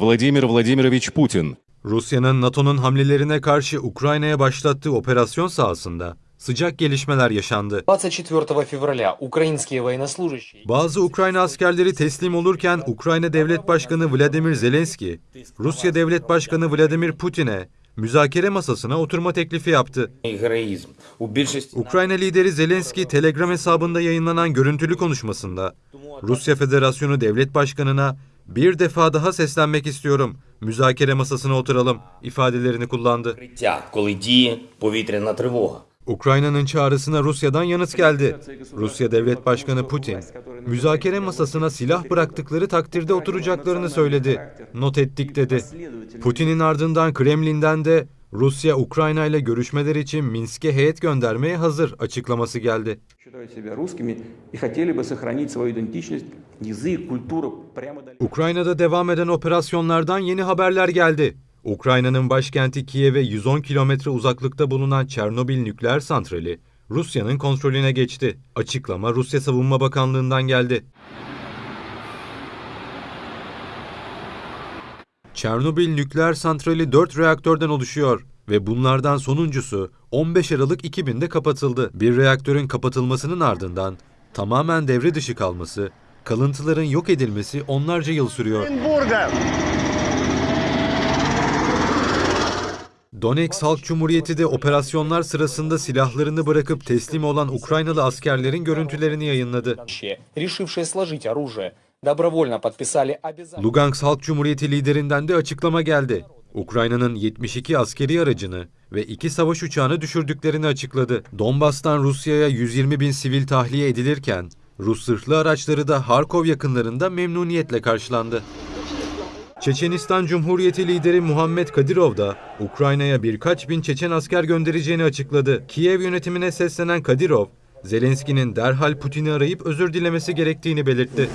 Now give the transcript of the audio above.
Vladimir Vladimirovich Putin. Rusya'nın NATO'nun hamlelerine karşı Ukrayna'ya başlattığı operasyon sahasında sıcak gelişmeler yaşandı. 24 Bazı Ukrayna askerleri teslim olurken Ukrayna Devlet Başkanı Vladimir Zelenski, Rusya Devlet Başkanı Vladimir Putin'e müzakere masasına oturma teklifi yaptı. Ukrayna lideri Zelenski Telegram hesabında yayınlanan görüntülü konuşmasında Rusya Federasyonu Devlet Başkanı'na bir defa daha seslenmek istiyorum. Müzakere masasına oturalım ifadelerini kullandı. Ukrayna'nın çağrısına Rusya'dan yanıt geldi. Rusya Devlet Başkanı Putin, müzakere masasına silah bıraktıkları takdirde oturacaklarını söyledi. Not ettik dedi. Putin'in ardından Kremlin'den de Rusya Ukrayna ile görüşmeler için Minsk'e heyet göndermeye hazır açıklaması geldi. Ukrayna'da devam eden operasyonlardan yeni haberler geldi. Ukrayna'nın başkenti Kiev'e 110 kilometre uzaklıkta bulunan Çernobil nükleer santrali Rusya'nın kontrolüne geçti. Açıklama Rusya Savunma Bakanlığı'ndan geldi. Çernobil nükleer santrali 4 reaktörden oluşuyor ve bunlardan sonuncusu 15 Aralık 2000'de kapatıldı. Bir reaktörün kapatılmasının ardından tamamen devre dışı kalması, kalıntıların yok edilmesi onlarca yıl sürüyor. Donetsk Halk Cumhuriyeti de operasyonlar sırasında silahlarını bırakıp teslim olan Ukraynalı askerlerin görüntülerini yayınladı. Lugansk Halk Cumhuriyeti liderinden de açıklama geldi. Ukrayna'nın 72 askeri aracını ve iki savaş uçağını düşürdüklerini açıkladı. Donbas'tan Rusya'ya 120 bin sivil tahliye edilirken, Rus zırhlı araçları da Harkov yakınlarında memnuniyetle karşılandı. Çeçenistan Cumhuriyeti lideri Muhammed Kadirov da Ukrayna'ya birkaç bin Çeçen asker göndereceğini açıkladı. Kiev yönetimine seslenen Kadirov, Zelenski'nin derhal Putin'i arayıp özür dilemesi gerektiğini belirtti.